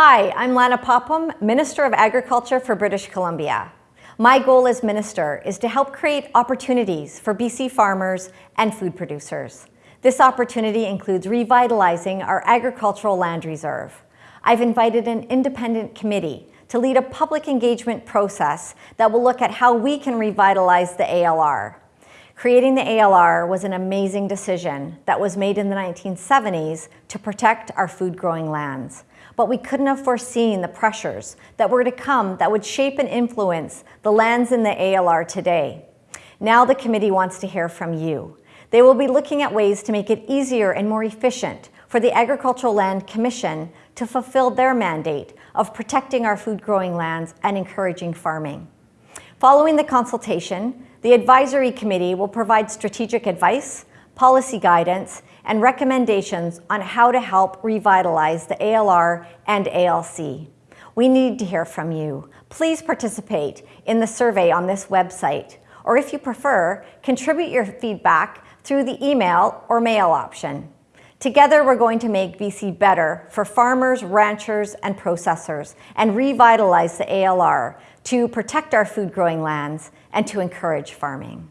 Hi, I'm Lana Popham, Minister of Agriculture for British Columbia. My goal as Minister is to help create opportunities for BC farmers and food producers. This opportunity includes revitalizing our agricultural land reserve. I've invited an independent committee to lead a public engagement process that will look at how we can revitalize the ALR. Creating the ALR was an amazing decision that was made in the 1970s to protect our food growing lands. But we couldn't have foreseen the pressures that were to come that would shape and influence the lands in the ALR today. Now the committee wants to hear from you. They will be looking at ways to make it easier and more efficient for the Agricultural Land Commission to fulfill their mandate of protecting our food growing lands and encouraging farming. Following the consultation, the Advisory Committee will provide strategic advice, policy guidance, and recommendations on how to help revitalize the ALR and ALC. We need to hear from you. Please participate in the survey on this website, or if you prefer, contribute your feedback through the email or mail option. Together, we're going to make BC better for farmers, ranchers, and processors and revitalize the ALR to protect our food growing lands and to encourage farming.